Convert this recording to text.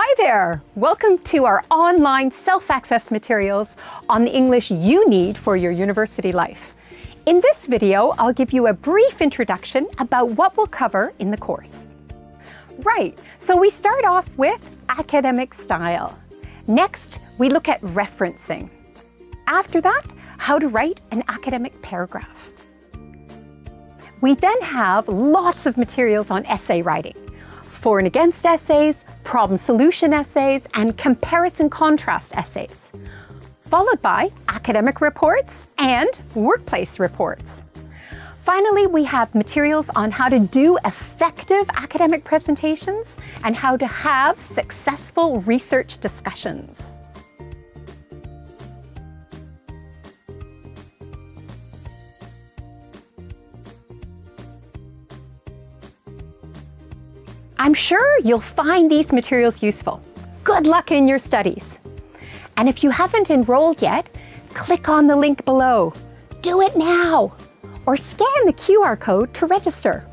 Hi there! Welcome to our online self-access materials on the English you need for your university life. In this video, I'll give you a brief introduction about what we'll cover in the course. Right, so we start off with academic style. Next, we look at referencing. After that, how to write an academic paragraph. We then have lots of materials on essay writing, for and against essays, problem solution essays, and comparison contrast essays, followed by academic reports and workplace reports. Finally, we have materials on how to do effective academic presentations and how to have successful research discussions. I'm sure you'll find these materials useful. Good luck in your studies. And if you haven't enrolled yet, click on the link below. Do it now, or scan the QR code to register.